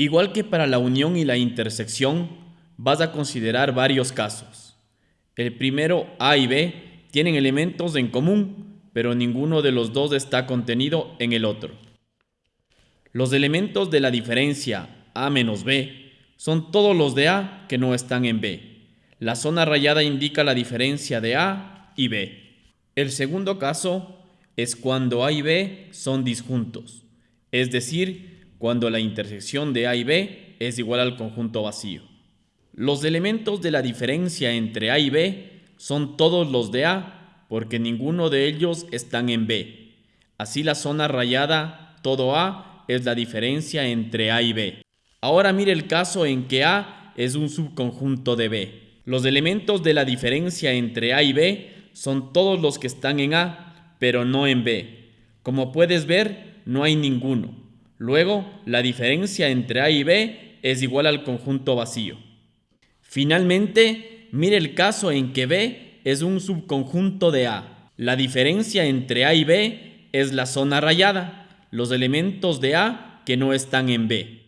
Igual que para la unión y la intersección, vas a considerar varios casos. El primero, A y B, tienen elementos en común, pero ninguno de los dos está contenido en el otro. Los elementos de la diferencia A menos B son todos los de A que no están en B. La zona rayada indica la diferencia de A y B. El segundo caso es cuando A y B son disjuntos, es decir, cuando la intersección de A y B es igual al conjunto vacío. Los elementos de la diferencia entre A y B son todos los de A, porque ninguno de ellos están en B. Así la zona rayada, todo A, es la diferencia entre A y B. Ahora mire el caso en que A es un subconjunto de B. Los elementos de la diferencia entre A y B son todos los que están en A, pero no en B. Como puedes ver, no hay ninguno. Luego, la diferencia entre A y B es igual al conjunto vacío. Finalmente, mire el caso en que B es un subconjunto de A. La diferencia entre A y B es la zona rayada, los elementos de A que no están en B.